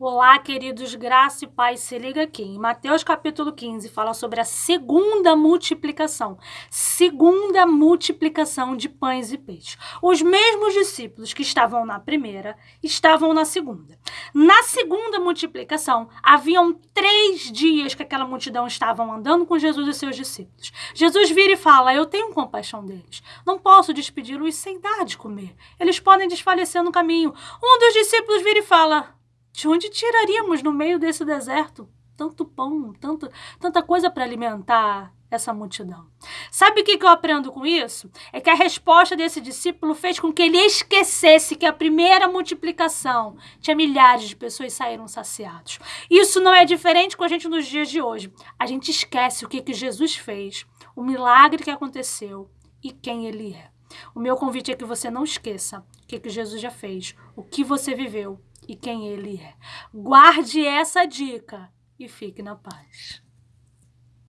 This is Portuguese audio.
Olá, queridos, graça e paz, se liga aqui. Em Mateus capítulo 15 fala sobre a segunda multiplicação. Segunda multiplicação de pães e peixes. Os mesmos discípulos que estavam na primeira estavam na segunda. Na segunda multiplicação, haviam três dias que aquela multidão estavam andando com Jesus e seus discípulos. Jesus vira e fala: Eu tenho compaixão deles. Não posso despedi-los sem dar de comer. Eles podem desfalecer no caminho. Um dos discípulos vira e fala: de onde tiraríamos no meio desse deserto tanto pão, tanto, tanta coisa para alimentar essa multidão? Sabe o que, eu aprendo com isso? É que a resposta desse discípulo fez com que ele esquecesse que a primeira multiplicação tinha milhares de pessoas saíram saciados. Isso não é diferente com a gente nos dias de hoje. A gente esquece o que, que Jesus fez, o milagre que aconteceu e quem ele é. O meu convite é que você não esqueça o que, que Jesus já fez, o que você viveu e quem ele é. Guarde essa dica e fique na paz.